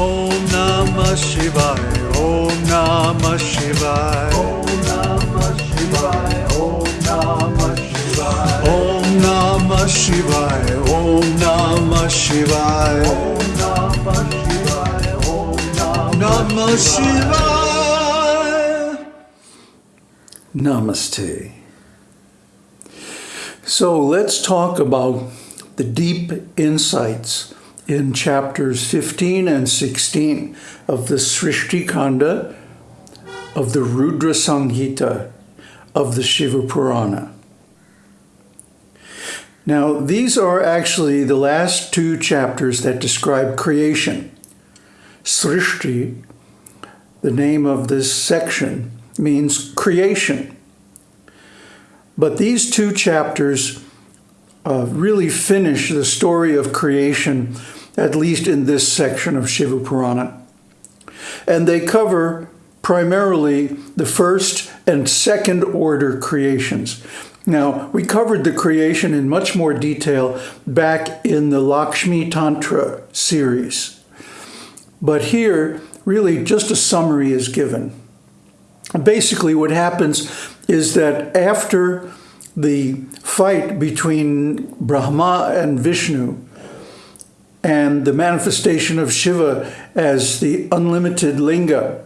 Om Namah Shivaya. Om Namah Shivaya. Om Namah Shivaya. Om Namah Shivaya. Om Namah Shivaya. Om Namah Shivaya. Om Namah Shivaya. Om Namah Shivaya. Namaste. So let's talk about the deep insights in chapters 15 and 16 of the Srishti Kanda of the Rudra Samhita of the Shiva Purana. Now, these are actually the last two chapters that describe creation. Srishti, the name of this section, means creation. But these two chapters uh, really finish the story of creation, at least in this section of Shiva Purana. And they cover primarily the first and second order creations. Now, we covered the creation in much more detail back in the Lakshmi Tantra series. But here, really just a summary is given. Basically, what happens is that after the fight between Brahma and Vishnu and the manifestation of Shiva as the unlimited linga,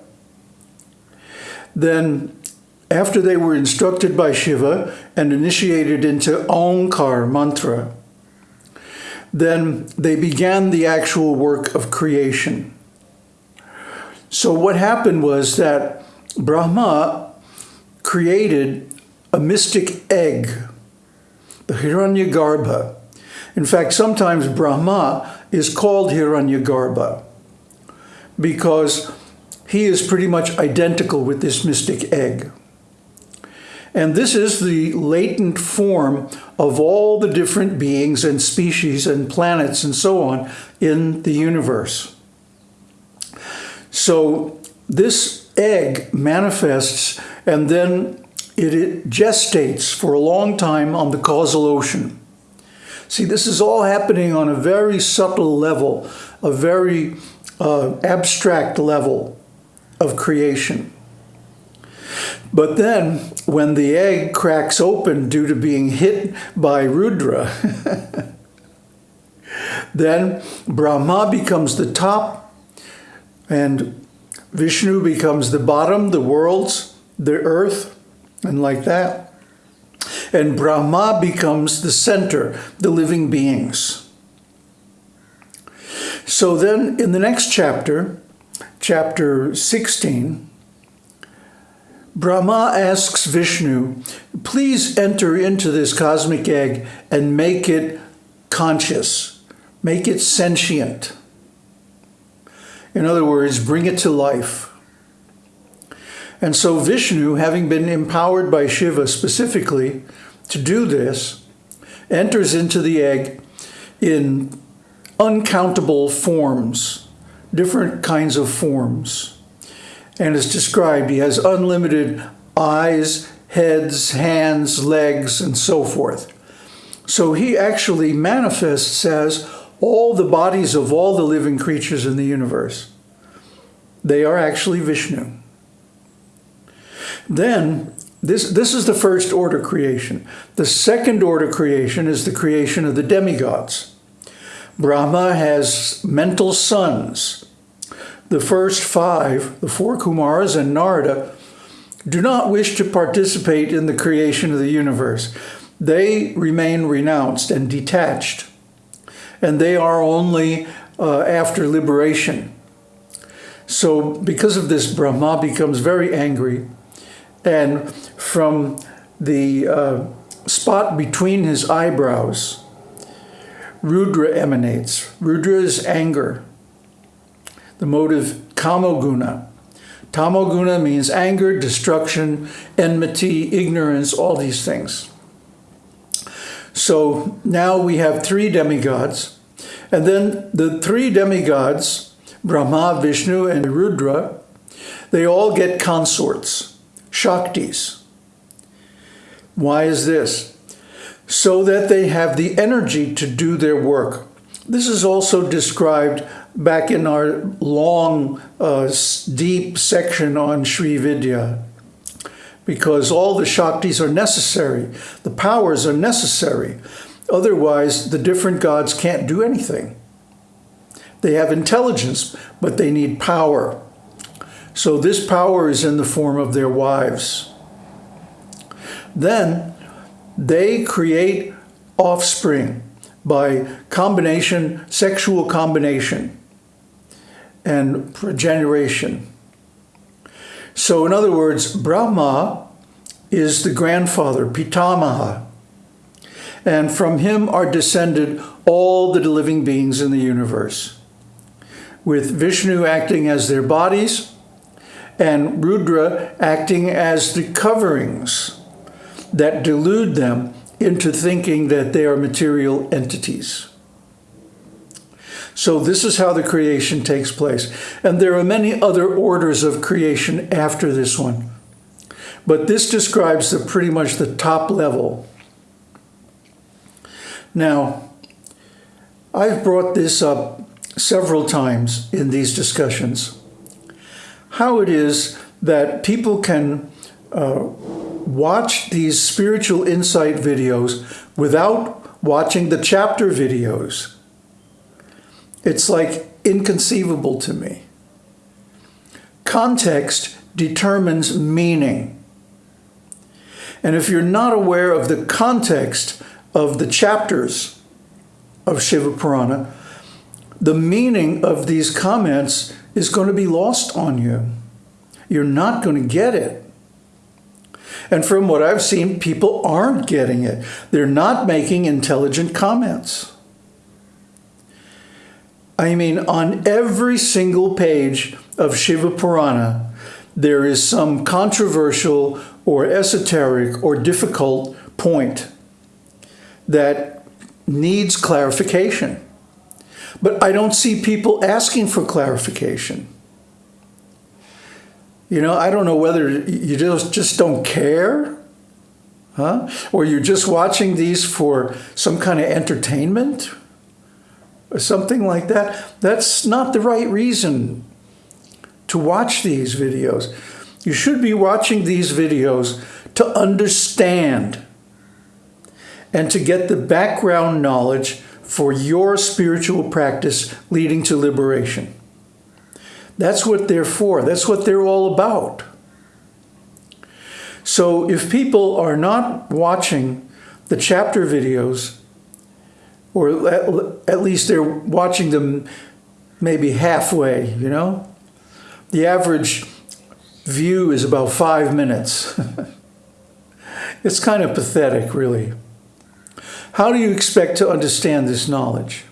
then after they were instructed by Shiva and initiated into Omkar mantra, then they began the actual work of creation. So what happened was that Brahma created a mystic egg, the Hiranyagarbha. In fact, sometimes Brahma is called here Hiranyagarbha because he is pretty much identical with this mystic egg. And this is the latent form of all the different beings and species and planets and so on in the universe. So this egg manifests and then it, it gestates for a long time on the causal ocean. See, this is all happening on a very subtle level, a very uh, abstract level of creation. But then, when the egg cracks open due to being hit by Rudra, then Brahma becomes the top, and Vishnu becomes the bottom, the worlds, the earth, and like that. And Brahma becomes the center, the living beings. So then, in the next chapter, chapter 16, Brahma asks Vishnu, please enter into this cosmic egg and make it conscious, make it sentient. In other words, bring it to life. And so Vishnu, having been empowered by Shiva specifically to do this, enters into the egg in uncountable forms, different kinds of forms and is described. He has unlimited eyes, heads, hands, legs, and so forth. So he actually manifests as all the bodies of all the living creatures in the universe. They are actually Vishnu. Then, this, this is the first order creation. The second order creation is the creation of the demigods. Brahma has mental sons, the first five, the four Kumaras and Narada, do not wish to participate in the creation of the universe. They remain renounced and detached, and they are only uh, after liberation. So because of this, Brahma becomes very angry, and from the uh, spot between his eyebrows, Rudra emanates. Rudra is anger the motive tamoguna. Tamoguna means anger, destruction, enmity, ignorance, all these things. So now we have three demigods. And then the three demigods, Brahma, Vishnu, and Rudra, they all get consorts, Shaktis. Why is this? So that they have the energy to do their work. This is also described back in our long, uh, deep section on Sri Vidya because all the Shaktis are necessary. The powers are necessary. Otherwise, the different gods can't do anything. They have intelligence, but they need power. So this power is in the form of their wives. Then they create offspring by combination, sexual combination and generation. So in other words, Brahma is the grandfather, Pitamaha. And from him are descended all the living beings in the universe, with Vishnu acting as their bodies and Rudra acting as the coverings that delude them into thinking that they are material entities. So this is how the creation takes place. And there are many other orders of creation after this one. But this describes the pretty much the top level. Now, I've brought this up several times in these discussions. How it is that people can uh, watch these spiritual insight videos without watching the chapter videos. It's like inconceivable to me. Context determines meaning. And if you're not aware of the context of the chapters of Shiva Purana, the meaning of these comments is going to be lost on you. You're not going to get it. And from what I've seen, people aren't getting it. They're not making intelligent comments. I mean, on every single page of Shiva Purana, there is some controversial or esoteric or difficult point that needs clarification. But I don't see people asking for clarification. You know, I don't know whether you just, just don't care, huh? Or you're just watching these for some kind of entertainment or something like that. That's not the right reason to watch these videos. You should be watching these videos to understand and to get the background knowledge for your spiritual practice leading to liberation. That's what they're for. That's what they're all about. So if people are not watching the chapter videos, or at least they're watching them maybe halfway, you know? The average view is about five minutes. it's kind of pathetic, really. How do you expect to understand this knowledge?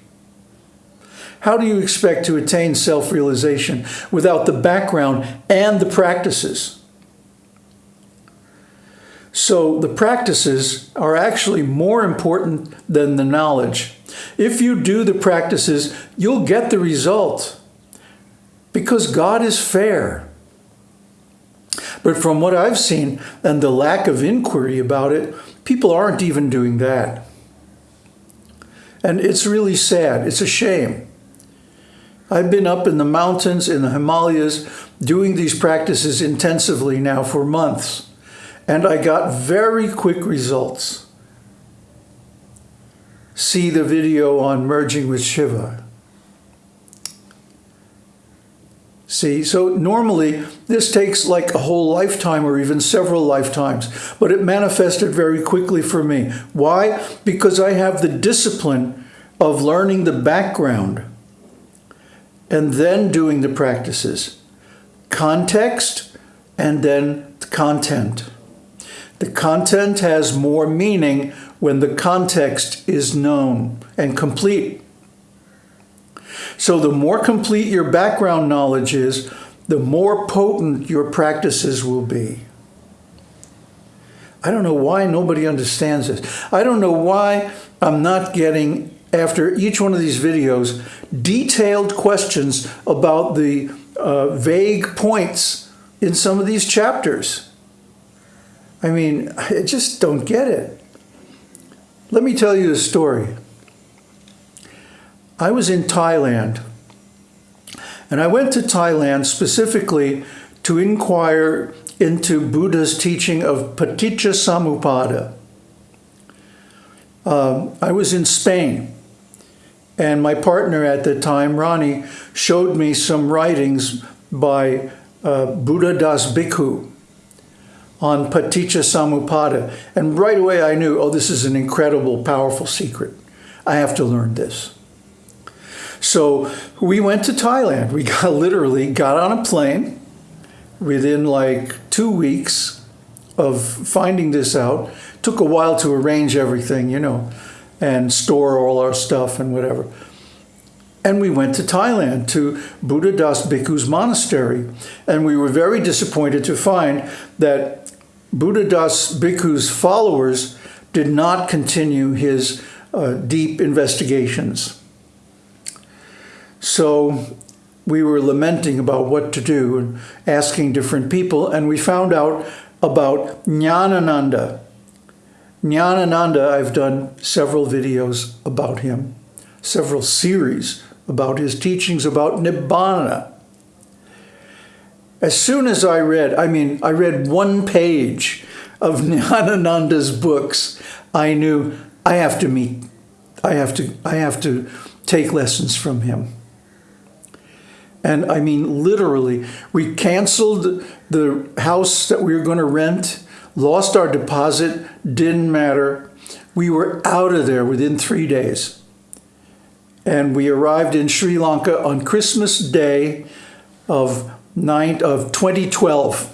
How do you expect to attain self-realization without the background and the practices? So the practices are actually more important than the knowledge. If you do the practices, you'll get the result because God is fair. But from what I've seen and the lack of inquiry about it, people aren't even doing that. And it's really sad. It's a shame. I've been up in the mountains in the Himalayas doing these practices intensively now for months, and I got very quick results. See the video on merging with Shiva. See, so normally this takes like a whole lifetime or even several lifetimes, but it manifested very quickly for me. Why? Because I have the discipline of learning the background and then doing the practices. Context and then content. The content has more meaning when the context is known and complete. So the more complete your background knowledge is, the more potent your practices will be. I don't know why nobody understands this. I don't know why I'm not getting after each one of these videos, detailed questions about the uh, vague points in some of these chapters. I mean, I just don't get it. Let me tell you a story. I was in Thailand And I went to Thailand specifically to inquire into Buddha's teaching of Paticca Samuppada. Um, I was in Spain, and my partner at the time, Ronnie, showed me some writings by uh, Buddha Das Bhikkhu on Paticca Samuppada. And right away I knew, oh, this is an incredible, powerful secret. I have to learn this. So we went to Thailand. We got literally got on a plane within like two weeks of finding this out. Took a while to arrange everything, you know, and store all our stuff and whatever. And we went to Thailand to Buddha Das Bhikkhu's monastery. And we were very disappointed to find that Buddha Das Bhikkhu's followers did not continue his uh, deep investigations. So we were lamenting about what to do and asking different people, and we found out about Jnanananda. Jnanananda, I've done several videos about him, several series about his teachings about Nibbana. As soon as I read, I mean, I read one page of Jnanananda's books, I knew I have to meet, I have to, I have to take lessons from him. And I mean, literally, we canceled the house that we were going to rent, lost our deposit, didn't matter. We were out of there within three days. And we arrived in Sri Lanka on Christmas Day of, nine, of 2012.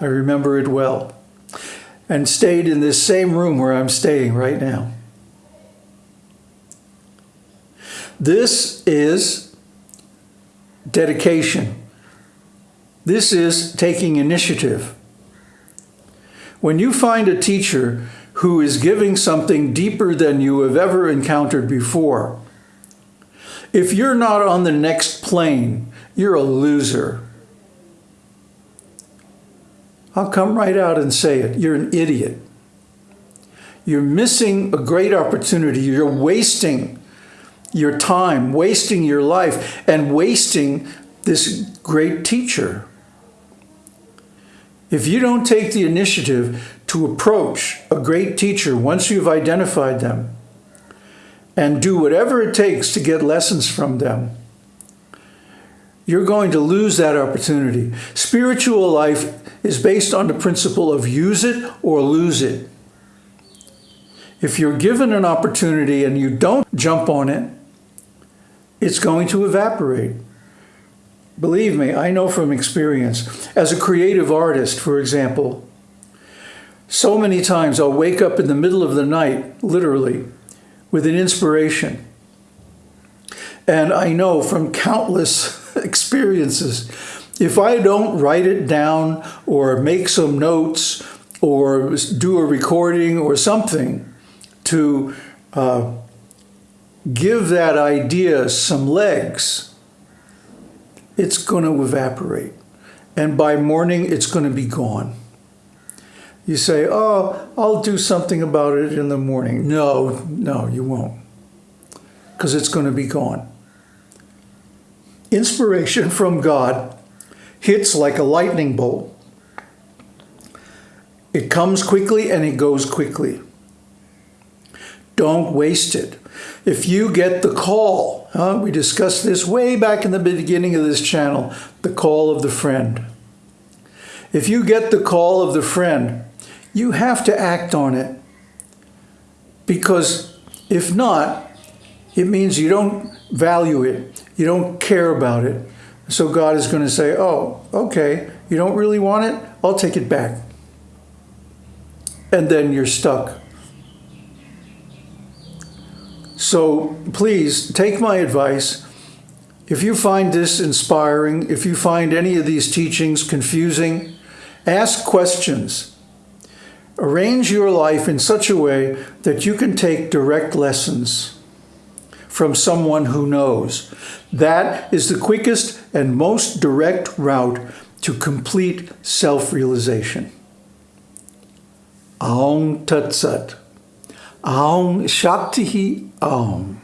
I remember it well. And stayed in this same room where I'm staying right now. This is dedication. This is taking initiative. When you find a teacher who is giving something deeper than you have ever encountered before, if you're not on the next plane, you're a loser. I'll come right out and say it. You're an idiot. You're missing a great opportunity. You're wasting your time, wasting your life, and wasting this great teacher. If you don't take the initiative to approach a great teacher once you've identified them and do whatever it takes to get lessons from them, you're going to lose that opportunity. Spiritual life is based on the principle of use it or lose it. If you're given an opportunity and you don't jump on it, it's going to evaporate. Believe me, I know from experience. As a creative artist, for example, so many times I'll wake up in the middle of the night, literally, with an inspiration. And I know from countless experiences, if I don't write it down or make some notes or do a recording or something to uh, give that idea some legs, it's going to evaporate. And by morning, it's going to be gone. You say, oh, I'll do something about it in the morning. No, no, you won't. Because it's going to be gone. Inspiration from God hits like a lightning bolt. It comes quickly and it goes quickly. Don't waste it. If you get the call, huh, we discussed this way back in the beginning of this channel, the call of the friend. If you get the call of the friend, you have to act on it. Because if not, it means you don't value it. You don't care about it. So God is going to say, oh, okay, you don't really want it? I'll take it back. And then you're stuck. So please take my advice. If you find this inspiring, if you find any of these teachings confusing, ask questions. Arrange your life in such a way that you can take direct lessons from someone who knows. That is the quickest and most direct route to complete self-realization. Om Tat Sat. Om Shakti Om.